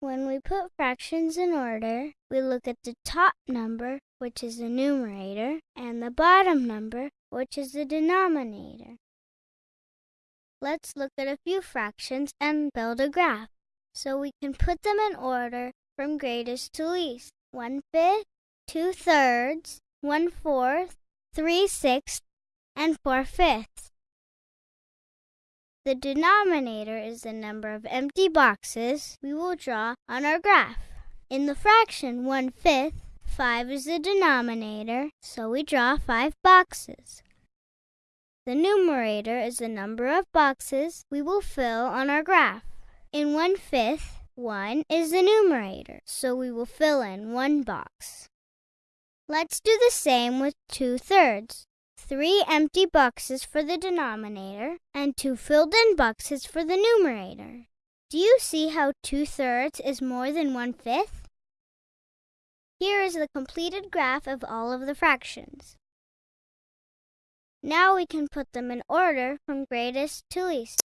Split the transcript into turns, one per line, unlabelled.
When we put fractions in order, we look at the top number, which is the numerator, and the bottom number, which is the denominator. Let's look at a few fractions and build a graph so we can put them in order from greatest to least. One fifth, two thirds, one fourth, three sixths, and four fifths. The denominator is the number of empty boxes we will draw on our graph. In the fraction one fifth, five is the denominator, so we draw five boxes. The numerator is the number of boxes we will fill on our graph. In one fifth, one is the numerator, so we will fill in one box. Let's do the same with two thirds. Three empty boxes for the denominator and two filled in boxes for the numerator. Do you see how two thirds is more than one fifth? Here is the completed graph of all of the fractions. Now we can put them in order from greatest to least.